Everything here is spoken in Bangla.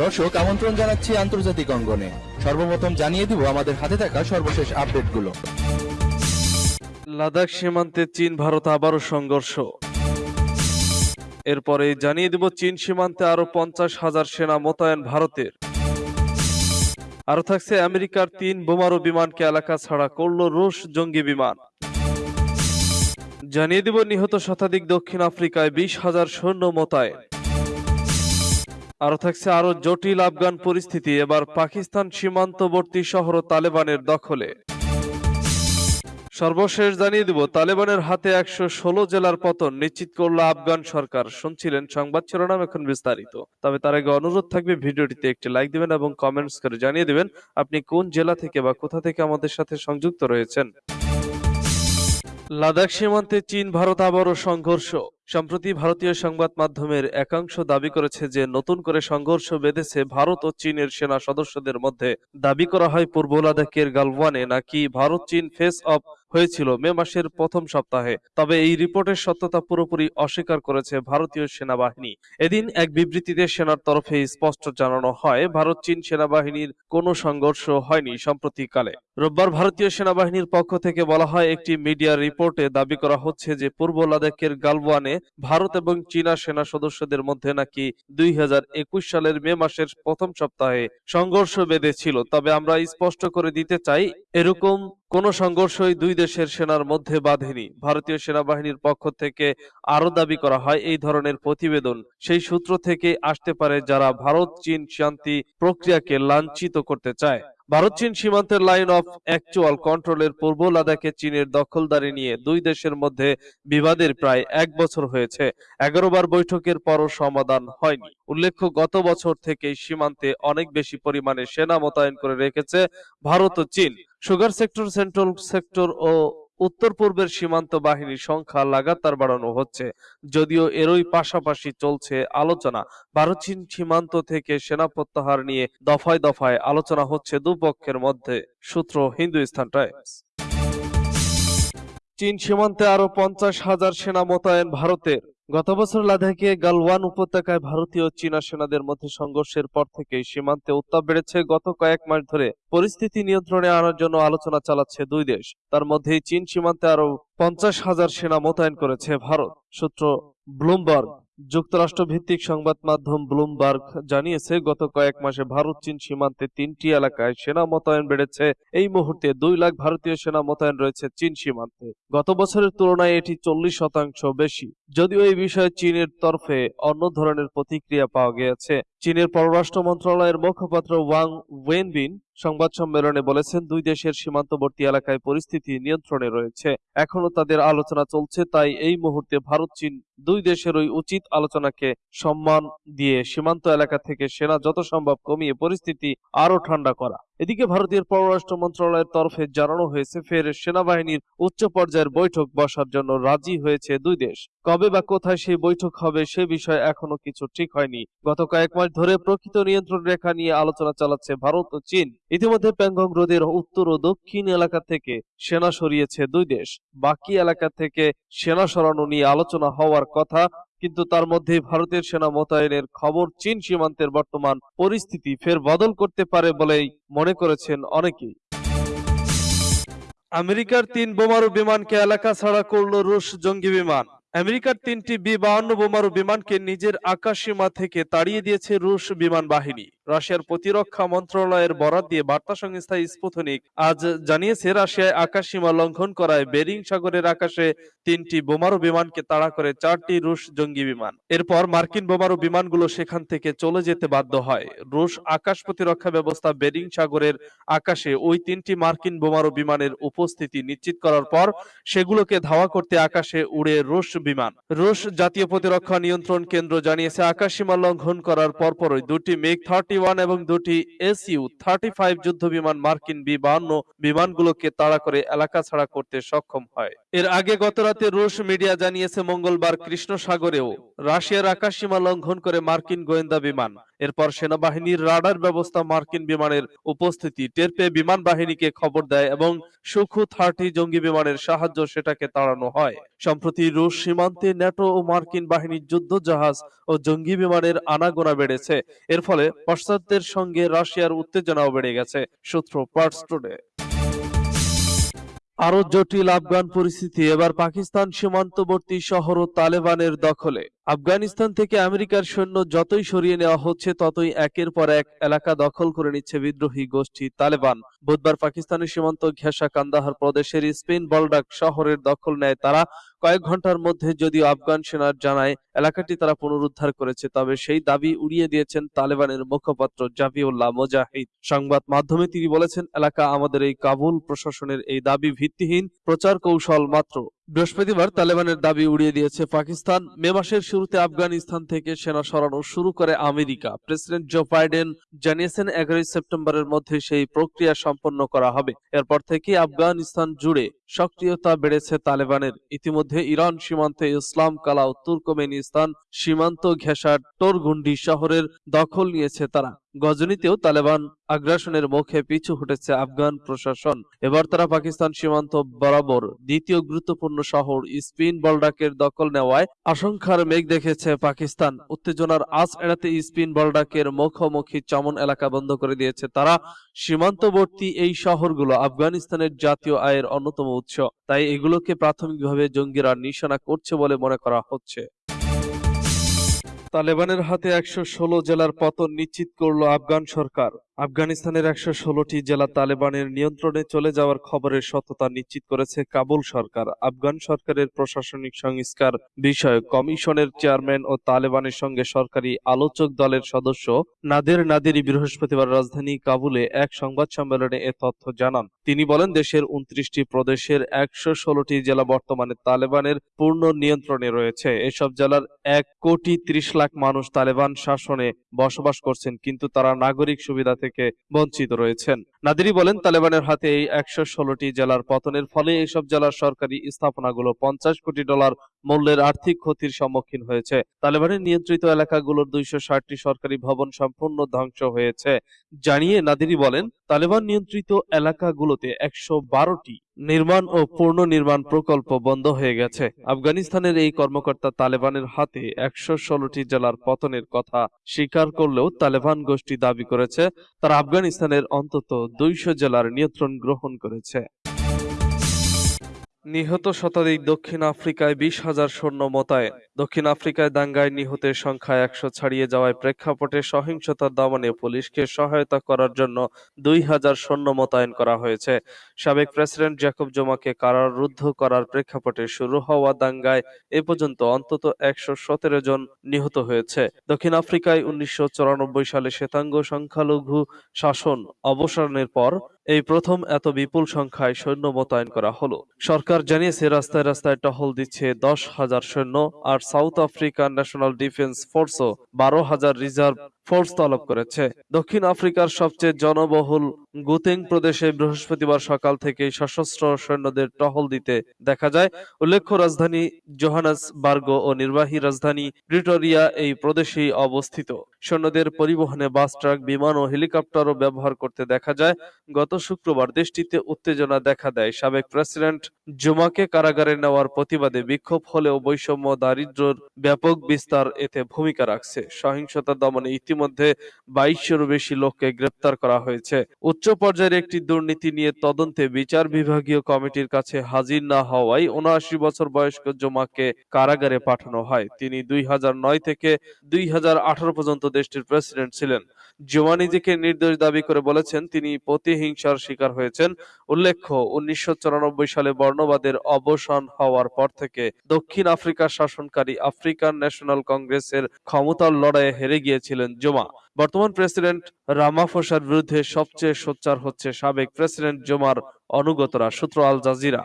দর্শক, আমন্ত্রণ জানাচ্ছি আন্তর্জাতিক অঙ্গনে। সর্বপ্রথম জানিয়ে দিব আমাদের হাতে থাকা সর্বশেষ আপডেটগুলো। লাদাখ সীমান্তে চীন, ভারত আবারও সংঘর্ষ। এরপরে জানিয়ে দেব চীন সীমান্তে আরও পঞ্চাশ হাজার সেনা মোতায়েন ভারতের। আরও থাকছে আমেরিকার তিন বোমারু বিমানকে এলাকা ছাড়া করল রুশ জঙ্গি বিমান। জানিয়ে দেব নিহত শতাধিক দক্ষিণ আফ্রিকায় বিশ হাজার সৈন্য মোতায়েন। আরও থাকছে আরও জটিল আফগান পরিস্থিতি, এবার পাকিস্তান সীমান্তবর্তী শহর তালেবানের দখলে। সর্বশেষ জানিয়ে দিব, তালেবানের হাতে একশো ষোলো জেলার পতন নিশ্চিত করল আফগান সরকার, শুনছিলেন সংবাদ শিরোনাম এখন বিস্তারিত। তবে তার আগে অনুরোধ থাকবে ভিডিওটিতে একটি লাইক দিবেন এবং কমেন্টস করে জানিয়ে দিবেন, আপনি কোন জেলা থেকে বা কোথা থেকে আমাদের সাথে সংযুক্ত রয়েছেন। লাদাখ সীমান্তে চীন, ভারত আবারও সংঘর্ষ। সম্প্রতি ভারতীয় সংবাদ মাধ্যমের একাংশ দাবি করেছে যে, নতুন করে সংঘর্ষ বেঁধেছে ভারত ও চীনের সেনা সদস্যদের মধ্যে। দাবি করা হয় পূর্ব লাদাখের গালওয়ানে, নাকি ভারত চীন ফেস অফ হয়েছিল মে মাসের প্রথম সপ্তাহে। তবে এই রিপোর্টের সত্যতা পুরোপুরি অস্বীকার করেছে ভারতীয় সেনাবাহিনী। এদিন এক বিবৃতিতে সেনার তরফে স্পষ্ট জানানো হয়, ভারত চীন সেনাবাহিনীর কোনো সংঘর্ষ হয়নি সম্প্রতিকালে রোববার ভারতীয় সেনাবাহিনীর পক্ষ থেকে বলা হয়, একটি মিডিয়া রিপোর্টে দাবি করা হচ্ছে যে, পূর্ব লাদাখের গালওয়ানে ভারত এবং চীনা সেনা সদস্যদের মধ্যে নাকি দুই হাজার একুশ সালের মে মাসের প্রথম সপ্তাহে সংঘর্ষ বেঁধেছিল। তবে আমরা স্পষ্ট করে দিতে চাই, এরকম কোন সংঘর্ষই দুই দেশের সেনার মধ্যে বাঁধেনি। ভারতীয় সেনাবাহিনীর পক্ষ থেকে আরও দাবি করা হয় এই ধরনের প্রতিবেদন। সেই সূত্র থেকে আসতে পারে যারা ভারত চীন শান্তি প্রক্রিয়াকে লাঞ্ছিত করতে চায়। ভারত, চীন সীমান্তের লাইন অফ অ্যাকচুয়াল কন্ট্রোলের পূর্ব লাদাখে চীনের দখলদারি নিয়ে দুই দেশের মধ্যে বিবাদের প্রায় এক বছর হয়েছে। এগারো বার বৈঠকের পরও সমাধান হয়নি। উল্লেখ্য, গত বছর থেকেই সীমান্তে অনেক বেশি পরিমাণে সেনা মোতায়েন করে রেখেছে ভারত ও Chin. Sugar sector, central sector ও উত্তর পূর্বের সীমান্ত বাহিনীর সংখ্যা লাগাতার বাড়ানো হচ্ছে। যদিও এরই পাশাপাশি চলছে আলোচনা। ভারত, চীন সীমান্ত থেকে সেনা প্রত্যাহার নিয়ে দফায় দফায় আলোচনা হচ্ছে দুপক্ষের মধ্যে, সূত্র হিন্দুস্তান টাইমস চীন সীমান্তে আরও পঞ্চাশ হাজার সেনা মোতায়েন ভারতের। গত বছর লাদাখে গালওয়ান উপত্যকায় ভারতীয় ও চীনা সেনাদের মধ্যে সংঘর্ষের পর থেকেই সীমান্তে উত্তাপ বেড়েছে। গত কয়েক মাস ধরে পরিস্থিতি নিয়ন্ত্রণে আনার জন্য আলোচনা চালাচ্ছে দুই দেশ। তার মধ্যেই চীন সীমান্তে আরও পঞ্চাশ হাজার সেনা মোতায়েন করেছে ভারত, সূত্র ব্লুমবার্গ। যুক্তরাষ্ট্র ভিত্তিক সংবাদ মাধ্যম ব্লুমবার্গ জানিয়েছে, গত কয়েক মাসে ভারত, চীন সীমান্তে তিনটি এলাকায় সেনা মোতায়েন বেড়েছে। এই মুহূর্তে দুই লাখ ভারতীয় সেনা মোতায়েন রয়েছে চীন সীমান্তে। গত বছরের তুলনায় এটি চল্লিশ শতাংশ বেশি। যদিও এই বিষয়ে চীনের তরফে অন্য ধরনের প্রতিক্রিয়া পাওয়া গিয়েছে। চীনের পররাষ্ট্র মন্ত্রণালয়ের মুখপাত্র ওয়াং ওয়েনবিন সংবাদ সম্মেলনে বলেছেন, দুই দেশের সীমান্তবর্তী এলাকায় পরিস্থিতি নিয়ন্ত্রণে রয়েছে। এখনও তাদের আলোচনা চলছে, তাই এই মুহূর্তে ভারত, চীন দুই দেশের ওই উচিত আলোচনাকে সম্মান দিয়ে সীমান্ত এলাকা থেকে সেনা যত সম্ভব কমিয়ে পরিস্থিতি আরও ঠান্ডা করা। এদিকে ভারতের পররাষ্ট্র মন্ত্রণালয়ের তরফে জানানো হয়েছে, ফের সেনাবাহিনীর উচ্চ পর্যায়ের বৈঠক বসার জন্য রাজি হয়েছে দুই দেশ। কবে বা কোথায় সেই বৈঠক হবে সে বিষয়ে এখনও কিছু ঠিক হয়নি। গত কয়েক মাস ধরে প্রকৃত নিয়ন্ত্রণ রেখা নিয়ে আলোচনা চালাচ্ছে ভারত ও চীন। ইতিমধ্যে প্যাংগং হ্রদের উত্তর ও দক্ষিণ এলাকা থেকে সেনা সরিয়েছে দুই দেশ। বাকি এলাকা থেকে সেনা সরানো নিয়ে আলোচনা হওয়ার কথা কিন্তু তার মধ্যে ভারতের সেনা মোতায়েনের খবর চীন সীমান্তের বর্তমান পরিস্থিতি ফের বদল করতে পারে বলেই মনে করেছেন অনেকেই। আমেরিকার তিন বোমারু বিমানকে এলাকা ছাড়া করল রুশ জঙ্গি বিমান। আমেরিকার তিনটি বি বাহান্ন বোমারু বিমানকে নিজের আকাশ সীমা থেকে তাড়িয়ে দিয়েছে রুশ বিমান বাহিনী। রাশিয়ার প্রতিরক্ষা মন্ত্রণালয়ের বরাত দিয়ে বার্তা সংস্থা স্পুতনিক। আজ জানিয়েছে, রাশিয়ায় আকাশসীমা লঙ্ঘন করায় বেরিং সাগরের আকাশে তিনটি বোমারু বিমানকে তাড়া করে চারটি রুশ জঙ্গি বিমান। এরপর মার্কিন বোমারু বিমানগুলো সেখান থেকে চলে যেতে বাধ্য হয়। রুশ আকাশ প্রতিরক্ষা ব্যবস্থা বেরিং সাগরের আকাশে ওই তিনটি মার্কিন বোমারু বিমানের উপস্থিতি নিশ্চিত করার পর সেগুলোকে ধাওয়া করতে আকাশে উড়ে রুশ বিমান। রুশ জাতীয় প্রতিরক্ষা নিয়ন্ত্রণ কেন্দ্র জানিয়েছে আকাশ সীমা লঙ্ঘন করার পরপরই দুটি মেঘ, থার্টি ওয়ান এবং দুটি এসইউ থার্টি ফাইভ যুদ্ধ বিমান, মার্কিন বি বাহান্ন বিমানগুলোকে তাড়া করে এলাকা ছাড়া করতে সক্ষম হয়। এর আগে গত রাতে রুশ মিডিয়া জানিয়েছে মঙ্গলবার কৃষ্ণ সাগরেও রাশিয়ার আকাশসীমা লঙ্ঘন করে মার্কিন গোয়েন্দা বিমান। এরপর সেনাবাহিনীর রাডার ব্যবস্থা মার্কিন বিমানের উপস্থিতি টের পেয়ে বিমান বাহিনীকে খবর দেয় এবং সুখু থার্টি জঙ্গি বিমানের সাহায্য সেটাকে তাড়ানো হয়। সম্প্রতি রুশ সীমান্তে ন্যাটো ও মার্কিন বাহিনীর যুদ্ধ জাহাজ ও জঙ্গি বিমানের আনাগোনা বেড়েছে। এর ফলে পাশ্চাত্যের সঙ্গে রাশিয়ার উত্তেজনাও বেড়ে গেছে, সূত্র পার্টস টুডে আরও জটিল আফগান পরিস্থিতি, এবার পাকিস্তান সীমান্তবর্তী শহর ও তালেবানের দখলে। আফগানিস্তান থেকে আমেরিকার সৈন্য যতই সরিয়ে নেওয়া হচ্ছে, ততই একের পর এক এলাকা দখল করে নিচ্ছে বিদ্রোহী গোষ্ঠী তালেবান। বুধবার পাকিস্তানের সীমান্ত ঘেঁষা কান্দাহার প্রদেশের স্পেন বলডাক শহরের দখল নেয় তারা। কয়েক ঘণ্টার মধ্যে যদিও আফগান সেনার জানায় এলাকাটি তারা পুনরুদ্ধার করেছে, তবে সেই দাবি উড়িয়ে দিয়েছেন তালেবানের মুখপাত্র জাফিউল্লাহ মোজাহিদ। সংবাদ মাধ্যমে তিনি বলেছেন, এলাকা আমাদের এই কাবুল প্রশাসনের এই দাবি ভিত্তিহীন, প্রচার কৌশল মাত্র। বৃহস্পতিবার তালেবানের দাবি উড়িয়ে দিয়েছে পাকিস্তান। মে মাসের শুরুতে আফগানিস্তান থেকে সেনা সরানো শুরু করে আমেরিকা। প্রেসিডেন্ট জো বাইডেন জানিয়েছেন, এগারোই সেপ্টেম্বরের মধ্যে সেই প্রক্রিয়া সম্পন্ন করা হবে। এরপর থেকে আফগানিস্তান জুড়ে সক্রিয়তা বেড়েছে তালেবানের। ইতিমধ্যে ইরান সীমান্তে ইসলাম, কালা ও তুর্কমেনিস্তান সীমান্ত ঘেঁষা টোরগুন্ডি শহরের দখল নিয়েছে তারা। গজনীতেও তালেবান আগ্রাসনের মুখে পিছু হটেছে আফগান প্রশাসন। এবার তারা পাকিস্তান সীমান্ত বরাবর দ্বিতীয় গুরুত্বপূর্ণ শহর স্পিন বলডাকের দখল নেওয়ায় আশঙ্কার মেঘ দেখেছে পাকিস্তান। উত্তেজনার আজ এড়াতে স্পিন বলডাকের মুখোমুখি চমন এলাকা বন্ধ করে দিয়েছে তারা। সীমান্তবর্তী এই শহরগুলো আফগানিস্তানের জাতীয় আয়ের অন্যতম উৎস। তাই এগুলোকে প্রাথমিকভাবে জঙ্গিরা নিশানা করছে বলে মনে করা হচ্ছে। তালেবানের হাতে একশো ষোলো জেলার পতন নিশ্চিত করল আফগান সরকার। আফগানিস্তানের একশো ষোলোটি জেলা তালেবানের নিয়ন্ত্রণে চলে যাওয়ার খবরের সত্যতা নিশ্চিত করেছে কাবুল সরকার। আফগান সরকারের প্রশাসনিক সংস্কার বিষয়ক কমিশনের চেয়ারম্যান ও তালেবানের সঙ্গে সরকারি আলোচক দলের সদস্য নাদের নাদেরি বৃহস্পতিবার রাজধানী কাবুলে এক সংবাদ সম্মেলনে এ তথ্য জানান। তিনি বলেন, দেশের উনত্রিশটি প্রদেশের একশো ষোলোটি জেলা বর্তমানে তালেবানের পূর্ণ নিয়ন্ত্রণে রয়েছে। এসব জেলার এক কোটি ত্রিশ লাখ মানুষ তালেবান শাসনে বসবাস করছেন, কিন্তু তারা নাগরিক সুবিধা থেকে বঞ্চিত রয়েছেন। নাদিরি বলেন, তালেবানের হাতে এই একশো ষোলোটি জেলার পতনের ফলে এইসব জেলার সরকারি স্থাপনাগুলো পঞ্চাশ কোটি ডলার মূল্যের আর্থিক ক্ষতির সম্মুখীন হয়েছে। তালেবানের নিয়ন্ত্রিত এলাকাগুলোর দুইশো ষাটটি সরকারি ভবন সম্পূর্ণ ধ্বংস হয়েছে। জানিয়ে নাদিরি বলেন, তালেবান নিয়ন্ত্রিত এলাকাগুলোতে একশো বারোটি নির্মাণ ও পূর্ণ নির্মাণ প্রকল্প বন্ধ হয়ে গেছে। আফগানিস্তানের এই কর্মকর্তা তালেবানের হাতে একশো ষোলোটি জেলার পতনের কথা স্বীকার করলেও তালেবান গোষ্ঠী দাবি করেছে, তারা আফগানিস্তানের অন্তত দুইশো জেলার নিয়ন্ত্রণ গ্রহণ করেছে। নিহত শতাধিক দক্ষিণ আফ্রিকায় বিশ হাজার সৈন্য মোতায়েন। দক্ষিণ আফ্রিকায় দাঙ্গায় নিহতের সংখ্যা একশো ছাড়িয়ে যাওয়ায় প্রেক্ষাপটে সহিংসতা দমনে পুলিশকে সহায়তা করার জন্য দুই হাজার সৈন্য মোতায়েন করা হয়েছে। সাবেক প্রেসিডেন্ট জ্যাকব জোমাকে কারারুদ্ধ করার প্রেক্ষাপটে শুরু হওয়া দাঙ্গায় এ পর্যন্ত অন্তত একশো সতেরো জন নিহত হয়েছে। দক্ষিণ আফ্রিকায় উনিশশো চুরানব্বই সালে শ্বেতাঙ্গ সংখ্যালঘু শাসন অবসানের পর এই প্রথম এত বিপুল সংখ্যায় সৈন্য মোতায়েন করা হলো। সরকার জানিয়েছে, রাস্তায় রাস্তায় টহল দিচ্ছে দশ হাজার সৈন্য আর সাউথ আফ্রিকান ন্যাশনাল ডিফেন্স ফোর্সও বারো হাজার রিজার্ভ ফোর্স তলব করেছে। দক্ষিণ আফ্রিকার সবচেয়ে জনবহুল গুতেং প্রদেশে বৃহস্পতিবার সকাল থেকে সশস্ত্র সৈন্যদের টহল দিতে দেখা যায়। উল্লেখ্য, রাজধানী জোহানাসবার্গ ও নির্বাহী রাজধানী প্রিটোরিয়া এই প্রদেশেই অবস্থিত। সৈন্যদের পরিবহনে বাস, ট্রাক, বিমান ও হেলিকপ্টারও ব্যবহার করতে দেখা যায়। গত শুক্রবার দেশটিতে উত্তেজনা দেখা দেয়। সাবেক প্রেসিডেন্ট জুমাকে কারাগারে নেওয়ার প্রতিবাদে বিক্ষোভ হলেও বৈষম্য দারিদ্র্যের ব্যাপক বিস্তার এতে ভূমিকা রাখছে। সহিংসতা দমনে ইতিমধ্যে বাইশশোরও বেশি লোককে গ্রেপ্তার করা হয়েছে। উচ্চ পর্যায়ের একটি দুর্নীতি নিয়ে তদন্তে বিচার বিভাগীয় কমিটির কাছে হাজির না হওয়ায় উনআশি বছর বয়স্ক জমাকে কারাগারে পাঠানো হয়। তিনি দুই হাজার নয় থেকে দুই হাজার আঠারো পর্যন্ত দেশটির প্রেসিডেন্ট ছিলেন। জুমা নিজেকে নির্দোষ দাবি করে বলেছেন, তিনি প্রতিহিংসার শিকার হয়েছেন। উল্লেখ্য, উনিশশো চুরানব্বই সালে বর্ণবাদের অবসান হওয়ার পর থেকে দক্ষিণ আফ্রিকার শাসনকারী আফ্রিকান ন্যাশনাল কংগ্রেসের ক্ষমতার লড়াইয়ে হেরে গিয়েছিলেন জোমা। বর্তমান প্রেসিডেন্ট রামাফোসার বিরুদ্ধে সবচেয়ে সোচ্চার হচ্ছে সাবেক প্রেসিডেন্ট জোমার অনুগতরা, সূত্র আল জাজিরা।